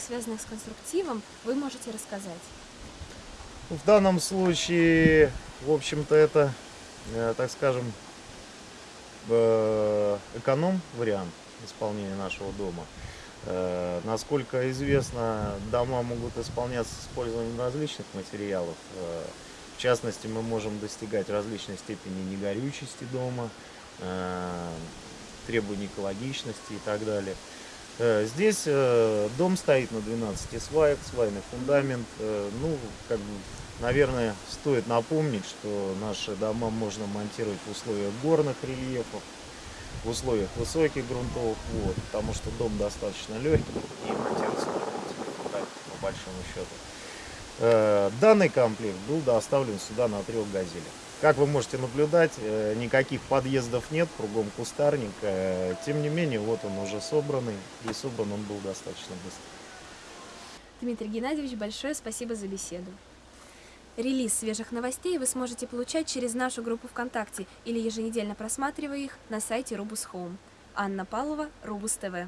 связанных с конструктивом, вы можете рассказать? В данном случае, в общем-то, это, э, так скажем, э, эконом-вариант исполнения нашего дома. Э, Насколько известно, дома могут исполняться с использованием различных материалов. В частности, мы можем достигать различной степени негорючести дома, требований экологичности и так далее. Э, Здесь э, дом стоит на 12 сваях, свайный фундамент. Э, Ну, как бы, наверное, стоит напомнить, что наши дома можно монтировать в условиях горных рельефов, в условиях высоких грунтовых вод, потому что дом достаточно легкий и монтируется на грунте фундамент, по большому счету. Э, Данный комплект был доставлен сюда на трех газелях. Как вы можете наблюдать, э, никаких подъездов нет, кругом кустарник. э, Тем не менее, вот он уже собранный, и собран он был достаточно быстро. Дмитрий Геннадьевич, большое спасибо за беседу. Релиз свежих новостей вы сможете получать через нашу группу ВКонтакте или еженедельно просматривая их на сайте Рубус Home. Анна Павлова, Рубус ТВ.